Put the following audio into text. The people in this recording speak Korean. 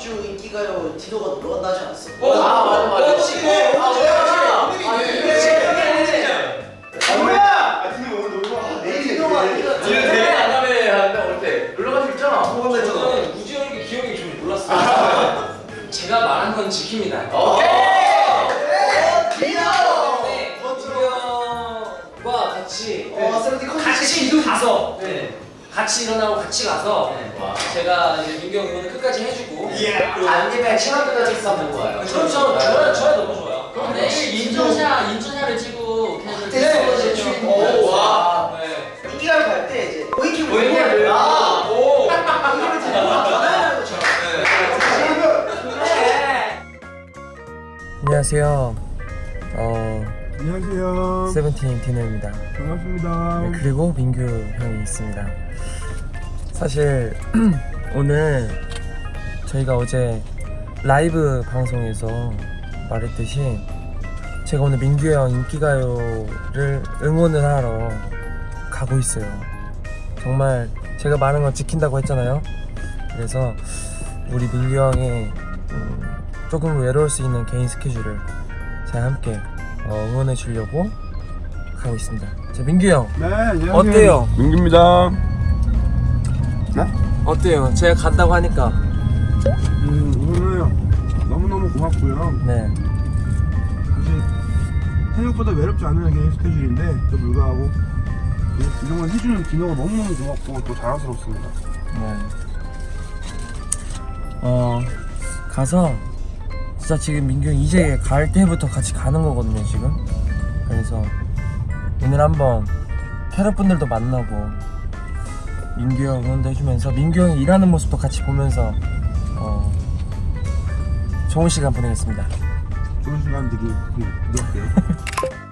주 인기가요 디노가 놀러 간다 하지 않았어? 어, 아, 맞아, 맞아. 어, 지네. 아, 아, 오늘이네. 오늘이네. 뭐야? 아 디노 오늘 놀러 가. 내 디노가 아니라 지금 대회 안 가면 올때 놀러 갈수 있잖아. 저는 우지 형이 기억이 좀 몰랐어요. 제가 말한 건 지킵니다. 오케이. 디노. 네, 우영과 같이 어 같이 가서 네. 같이 일어나고 같이 가서 와. 제가 이제 민경 응원을 끝까지 해주고 예. 안집에 친구들까지 있었는 거예요. 저는 저 저야 저야 너무 좋아요. 그럼 네, 인증샷 인증샷을 찍고 네, 네, 오, 와. 네. 인기가요 갈때 이제 보이킹 보이킹을 아 오. 전화하는. 안녕하세요. 어, 안녕하세요. 세븐틴 디노입니다. 반갑습니다. 네, 그리고 민규 형이 있습니다. 사실 오늘 저희가 어제 라이브 방송에서 말했듯이 제가 오늘 민규 형 인기가요를 응원을 하러 가고 있어요. 정말 제가 말한 건 지킨다고 했잖아요. 그래서 우리 민규 형의 음, 조금 외로울 수 있는 개인 스케줄을 제가 함께 어, 응원해 주려고 가고 있습니다. 자, 민규 형 네, 안녕하세요. 어때요? 민규입니다. 어때요? 제가 간다고 하니까 음, 오늘 너무 너무 고맙고요. 네 사실 생각보다 외롭지 않은 개인 스케줄인데 또 불구하고 이- 이런 걸 해주는 디노가 너무 너무 고맙고 또 자랑스럽습니다. 네. 어 가서 진짜 지금 민규 형 이제 갈 때부터 같이 가는 거거든요 지금 그래서 오늘 한번 캐럿분들도 만나고 민규 형 응원도 해주면서 민규 형이 일하는 모습도 같이 보면서 어 좋은 시간 보내겠습니다 좋은 시간 되길 빌- 빌을게요.